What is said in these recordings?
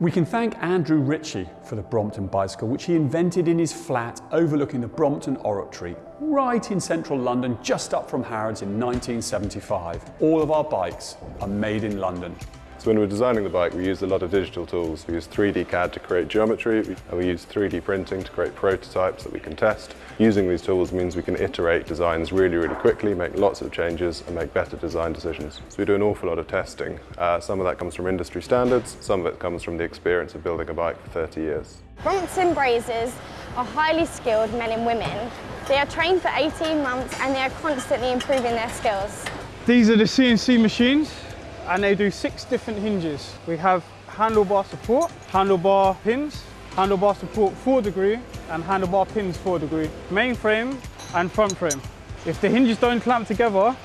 We can thank Andrew Ritchie for the Brompton bicycle, which he invented in his flat overlooking the Brompton Oratory, right in central London, just up from Harrods in 1975. All of our bikes are made in London. So when we're designing the bike, we use a lot of digital tools. We use 3D CAD to create geometry, and we use 3D printing to create prototypes that we can test. Using these tools means we can iterate designs really, really quickly, make lots of changes, and make better design decisions. So we do an awful lot of testing. Uh, some of that comes from industry standards, some of it comes from the experience of building a bike for 30 years. Brompton Brazers are highly skilled men and women. They are trained for 18 months and they are constantly improving their skills. These are the CNC machines and they do six different hinges. We have handlebar support, handlebar pins, handlebar support 4 degree and handlebar pins 4 degree, main frame and front frame. If the hinges don't clamp together,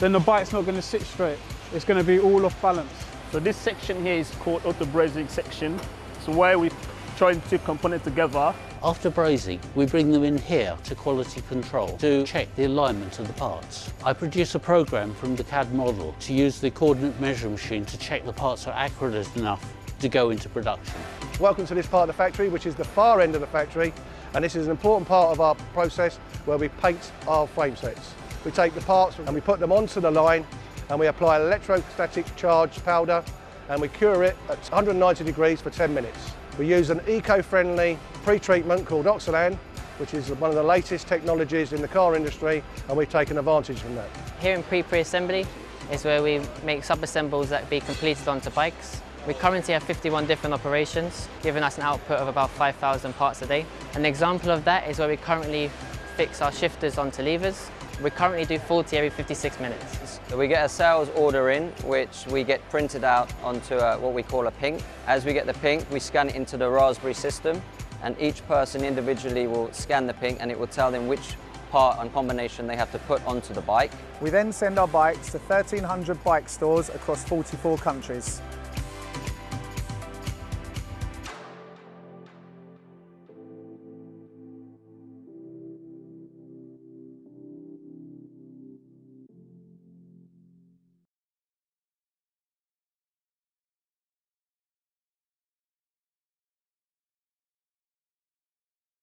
then the bike's not going to sit straight. It's going to be all off balance. So this section here is called auto brazing section. So where we join two components together after brazing, we bring them in here to quality control to check the alignment of the parts. I produce a program from the CAD model to use the coordinate measuring machine to check the parts are accurate enough to go into production. Welcome to this part of the factory, which is the far end of the factory, and this is an important part of our process where we paint our frame sets. We take the parts and we put them onto the line and we apply electrostatic charge powder and we cure it at 190 degrees for 10 minutes. We use an eco-friendly pre-treatment called Oxsilan, which is one of the latest technologies in the car industry, and we've taken advantage from that. Here in pre-pre-assembly is where we make sub-assembles that be completed onto bikes. We currently have 51 different operations, giving us an output of about 5,000 parts a day. An example of that is where we currently fix our shifters onto levers. We currently do 40 every 56 minutes. We get a sales order in, which we get printed out onto a, what we call a pink. As we get the pink, we scan it into the Raspberry system, and each person individually will scan the pink and it will tell them which part and combination they have to put onto the bike. We then send our bikes to 1,300 bike stores across 44 countries.